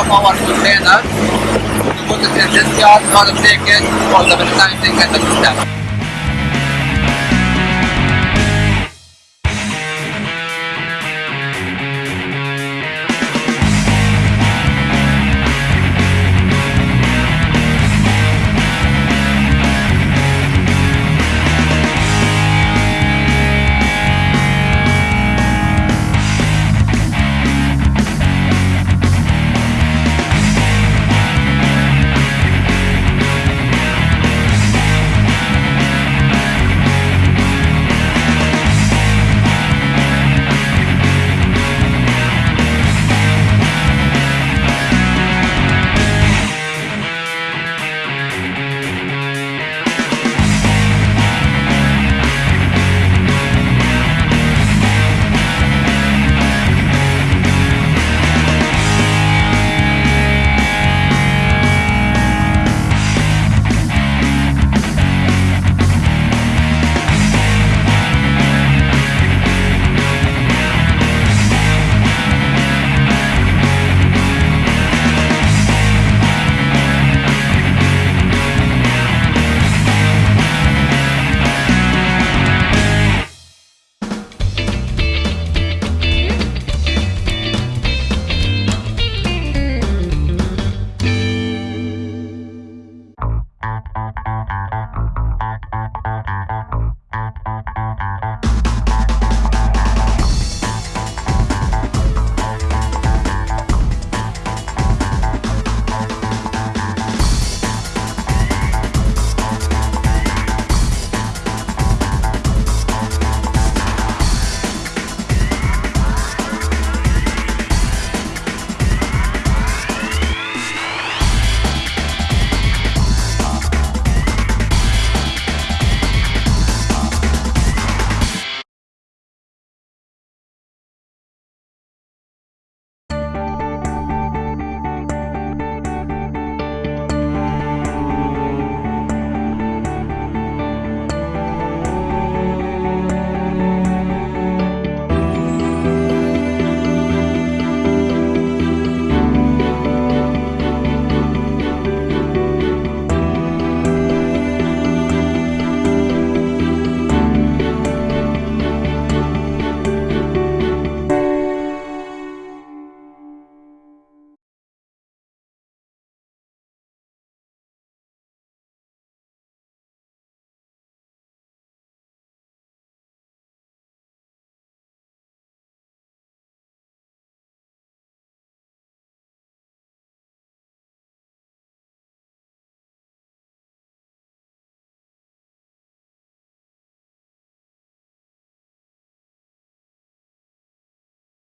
of our container. You put it in this yard the take it the meantime, take the step.